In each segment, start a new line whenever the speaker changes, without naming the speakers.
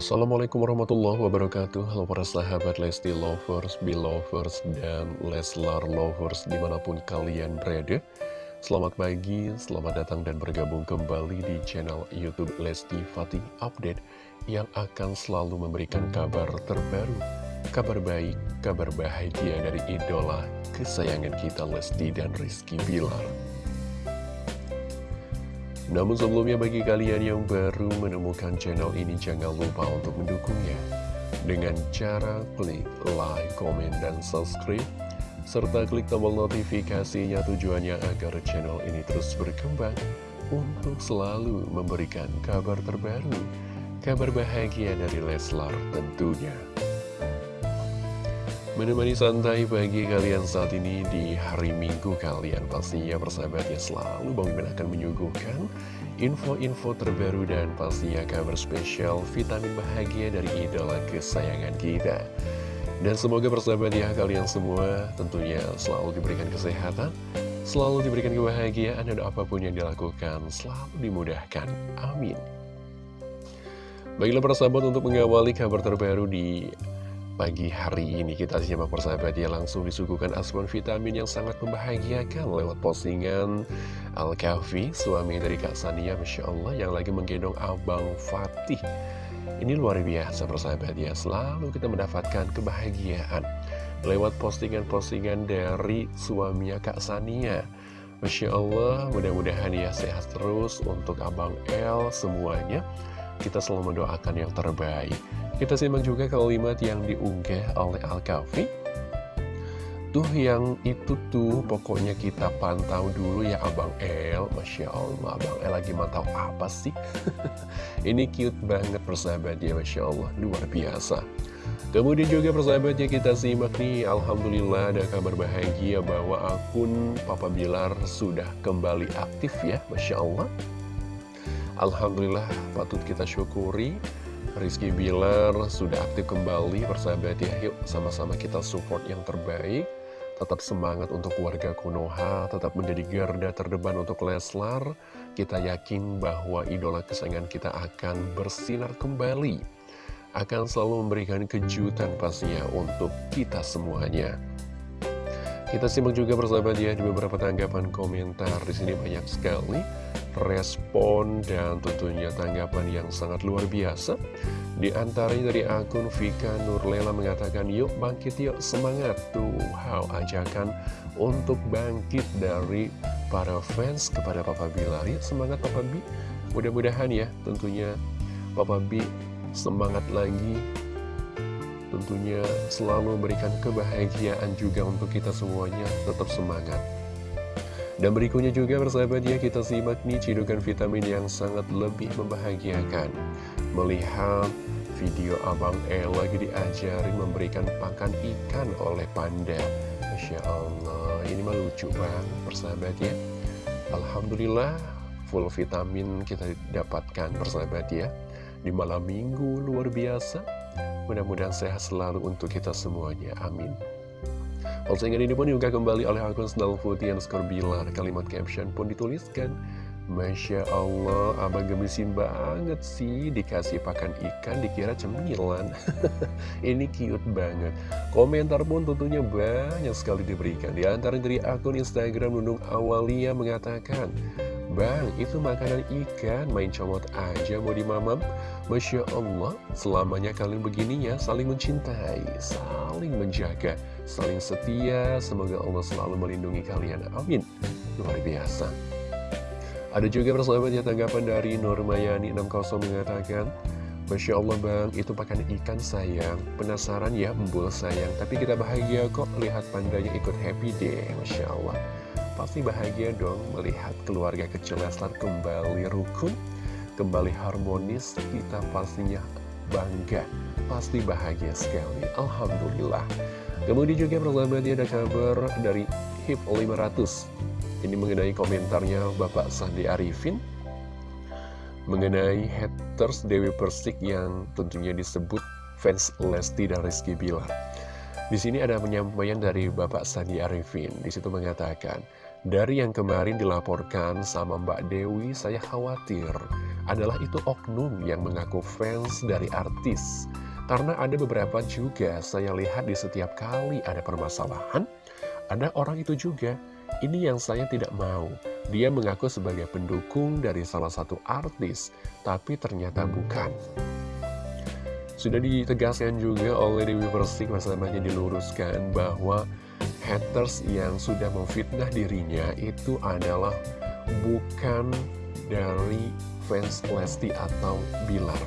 Assalamualaikum warahmatullahi wabarakatuh. Halo para sahabat Lesti Lovers, Belovers, dan Leslar Lovers di mana pun kalian berada. Selamat pagi, selamat datang dan bergabung kembali di channel Youtube Lesti Fatih Update Yang akan selalu memberikan kabar terbaru Kabar baik, kabar bahagia dari idola kesayangan kita Lesti dan Rizky Bilar namun sebelumnya bagi kalian yang baru menemukan channel ini jangan lupa untuk mendukungnya dengan cara klik like, comment, dan subscribe serta klik tombol notifikasinya tujuannya agar channel ini terus berkembang untuk selalu memberikan kabar terbaru, kabar bahagia dari Leslar tentunya. Menemani santai bagi kalian saat ini di hari Minggu kalian. Pastinya persahabat ya selalu Bang Mimin akan menyuguhkan info-info terbaru dan pastinya kabar spesial vitamin bahagia dari idola kesayangan kita. Dan semoga persahabat ya kalian semua tentunya selalu diberikan kesehatan Selalu diberikan kebahagiaan dan apa pun yang dilakukan selalu dimudahkan. Amin. Baiklah persahabat untuk mengawali kabar terbaru di pagi hari ini kita simak persahabat ya langsung disuguhkan asupan vitamin yang sangat membahagiakan lewat postingan Al-Kafi suami dari Kak Sania Masya Allah yang lagi menggendong Abang Fatih. Ini luar biasa persahabat ya selalu kita mendapatkan kebahagiaan lewat postingan-postingan dari suaminya Kak Sania. Masya Allah mudah-mudahan ya sehat terus untuk Abang El semuanya. Kita selalu mendoakan yang terbaik kita simak juga kalimat yang diunggah oleh Al-Kafi Tuh yang itu tuh pokoknya kita pantau dulu ya Abang El. Masya Allah Abang El lagi mantau apa sih? Ini cute banget persahabat ya Masya Allah. Luar biasa. Kemudian juga persahabatnya kita simak nih. Alhamdulillah ada kabar bahagia bahwa akun Papa Bilar sudah kembali aktif ya Masya Allah. Alhamdulillah patut kita syukuri Rizky Bilar sudah aktif kembali persahabat ya. Yuk sama-sama kita support yang terbaik. Tetap semangat untuk warga Konoha Tetap menjadi garda terdepan untuk Leslar. Kita yakin bahwa idola kesayangan kita akan bersinar kembali. Akan selalu memberikan kejutan pastinya untuk kita semuanya kita simak juga persahabat ya di beberapa tanggapan komentar di sini banyak sekali respon dan tentunya tanggapan yang sangat luar biasa. Di antaranya dari akun Vika Nurlela mengatakan, yuk bangkit yuk semangat tuh. Wow, ajakan untuk bangkit dari para fans kepada Papa Bilar. Yuk semangat Papa B. Mudah-mudahan ya tentunya Papa B semangat lagi tentunya selalu memberikan kebahagiaan juga untuk kita semuanya. Tetap semangat. Dan berikutnya juga persahabat ya kita simak nih cidukan vitamin yang sangat lebih membahagiakan. Melihat video Abang El lagi diajarin memberikan pakan ikan oleh panda. Masya Allah ini mah lucu banget persahabat ya. Alhamdulillah full vitamin kita dapatkan persahabat ya. Di malam minggu luar biasa Mudah-mudahan sehat selalu untuk kita semuanya. Amin. Postingan ini pun juga kembali oleh akun Snell Putih skor Bilar. Kalimat caption pun dituliskan. Masya Allah, abang gemisin banget sih Dikasih pakan ikan, dikira cemilan Ini cute banget Komentar pun tentunya banyak sekali diberikan Di antara dari akun Instagram Nunung Awalia mengatakan Bang, itu makanan ikan, main comot aja mau dimamam Masya Allah, selamanya kalian begini ya, saling mencintai, saling menjaga, saling setia. Semoga Allah selalu melindungi kalian. Amin. Luar biasa. Ada juga persahabat ya tanggapan dari Nurmayani 60 mengatakan, Masya Allah bang, itu pakan ikan sayang. Penasaran ya, embul sayang. Tapi kita bahagia kok lihat pandanya ikut happy deh, Masya Allah. Pasti bahagia dong melihat keluarga kecil Leslar kembali rukun kembali harmonis, kita pastinya bangga, pasti bahagia sekali. Alhamdulillah. Kemudian juga persahabatnya ada kabar dari HIP 500. Ini mengenai komentarnya Bapak Sandi Arifin mengenai haters Dewi Persik yang tentunya disebut fans Lesti dan Rizky Bilar. Di sini ada penyampaian dari Bapak Sandi Arifin. Di situ mengatakan, Dari yang kemarin dilaporkan sama Mbak Dewi, saya khawatir adalah itu oknum yang mengaku fans dari artis. Karena ada beberapa juga saya lihat di setiap kali ada permasalahan, ada orang itu juga. Ini yang saya tidak mau. Dia mengaku sebagai pendukung dari salah satu artis, tapi ternyata bukan. Sudah ditegaskan juga oleh Dewi Persik, masalahnya diluruskan bahwa haters yang sudah memfitnah dirinya itu adalah bukan dari fans Lesti atau Bilar.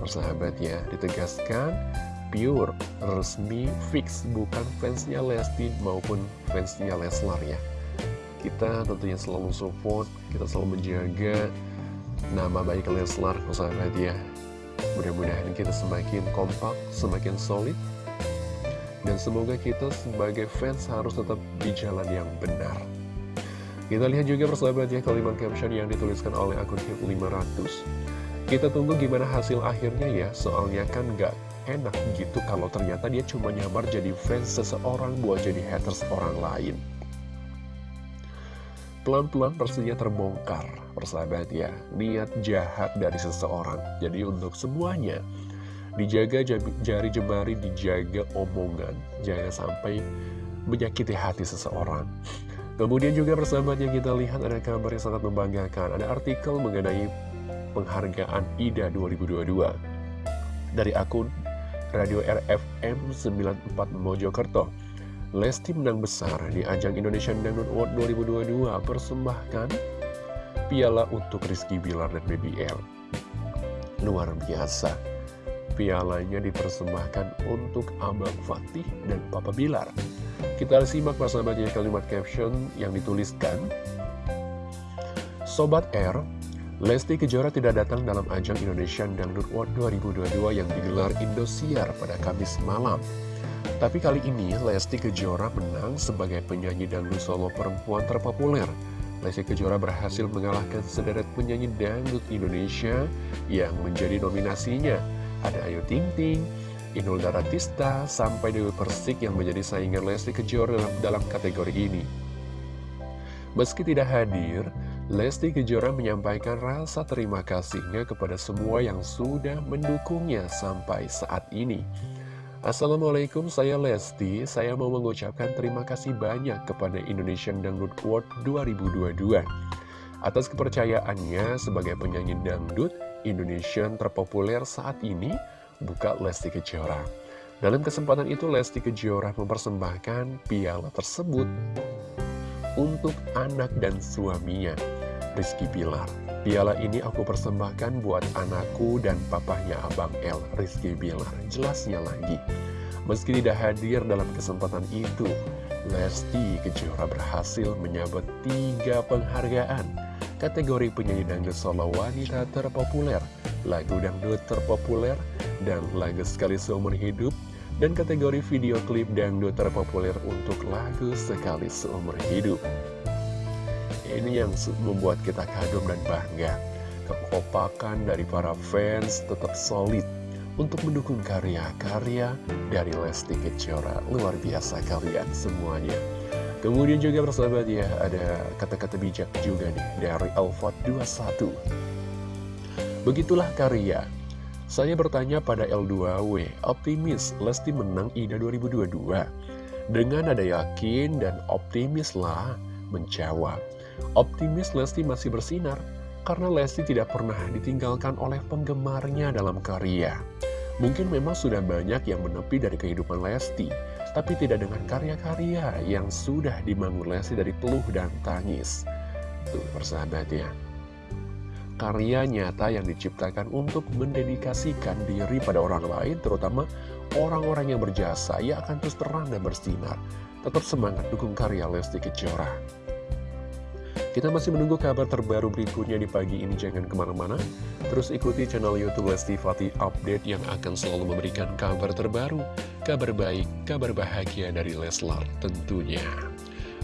Persahabat ya, ditegaskan pure, resmi, fix, bukan fansnya Lesti maupun fansnya Leslar ya. Kita tentunya selalu support, kita selalu menjaga nama baik Leslar, persahabat ya. Mudah-mudahan kita semakin kompak, semakin solid, dan semoga kita sebagai fans harus tetap di jalan yang benar. Kita lihat juga persahabat ya kalimat caption yang dituliskan oleh akun hip 500 Kita tunggu gimana hasil akhirnya ya Soalnya kan gak enak gitu kalau ternyata dia cuma nyamar jadi fans seseorang buat jadi haters orang lain. Pelan-pelan pastinya terbongkar persahabat ya Niat jahat dari seseorang. Jadi untuk semuanya Dijaga jari jemari, dijaga omongan. Jangan sampai menyakiti hati seseorang. Kemudian juga persahabat yang kita lihat ada kabar yang sangat membanggakan. Ada artikel mengenai penghargaan IDA 2022 dari akun Radio RFM 94 Mojokerto. Lesti menang besar di ajang Indonesian Dangdut Award 2022 persembahkan piala untuk Rizky Bilar dan BBL. Luar biasa pialanya dipersembahkan untuk Abang Fatih dan Papa Bilar. Kita simak persahabatnya kalimat caption yang dituliskan. Sobat R, Lesti Kejora tidak datang dalam ajang Indonesian Dangdut World 2022 yang digelar Indosiar pada Kamis malam. Tapi kali ini Lesti Kejora menang sebagai penyanyi dangdut solo perempuan terpopuler. Lesti Kejora berhasil mengalahkan sederet penyanyi dangdut Indonesia yang menjadi nominasinya ada Ayu Ting Ting, Inul Daratista, sampai Dewi Persik yang menjadi saingan Lesti Kejora dalam, dalam kategori ini. Meski tidak hadir, Lesti Kejora menyampaikan rasa terima kasihnya kepada semua yang sudah mendukungnya sampai saat ini. Assalamualaikum, saya Lesti. Saya mau mengucapkan terima kasih banyak kepada Indonesian Dangdut Award 2022 atas kepercayaannya sebagai penyanyi dangdut Indonesian terpopuler saat ini buka Lesti Kejora. Dalam kesempatan itu Lesti Kejora mempersembahkan piala tersebut untuk anak dan suaminya, Rizky Bilar. Piala ini aku persembahkan buat anakku dan papahnya Abang El, Rizky Bilar. Jelasnya lagi, meski tidak hadir dalam kesempatan itu, Lesti Kejora berhasil menyabet tiga penghargaan kategori penyanyi dangdut solo wanita terpopuler, lagu dangdut terpopuler, dan lagu sekali seumur hidup, dan kategori video klip dangdut terpopuler untuk lagu sekali seumur hidup. Ini yang membuat kita kagum dan bangga. Kekompakan dari para fans tetap solid untuk mendukung karya-karya dari Lesti Kejora. Luar biasa kalian semuanya. Kemudian juga persahabat ya, ada kata-kata bijak juga nih dari Alfat 21. Begitulah karya. Saya bertanya pada L2W, optimis Lesti menang IDA 2022. Dengan ada yakin dan optimislah menjawab. Optimis Lesti masih bersinar, karena Lesti tidak pernah ditinggalkan oleh penggemarnya dalam karya. Mungkin memang sudah banyak yang menepi dari kehidupan Lesti, tapi tidak dengan karya-karya yang sudah dibangun dari peluh dan tangis. Tuh persahabat ya. Karya nyata yang diciptakan untuk mendedikasikan diri pada orang lain, terutama orang-orang yang berjasa, ia akan terus terang dan bersinar. Tetap semangat dukung karya Lesti Kejora. Kita masih menunggu kabar terbaru berikutnya di pagi ini, jangan ke mana-mana. Terus ikuti channel Youtube Lesti Fatih Update yang akan selalu memberikan kabar terbaru, kabar baik, kabar bahagia dari Leslar tentunya.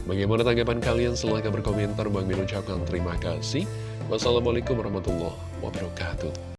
Bagaimana tanggapan kalian? Silahkan berkomentar. Bang Min terima kasih. Wassalamualaikum warahmatullahi wabarakatuh.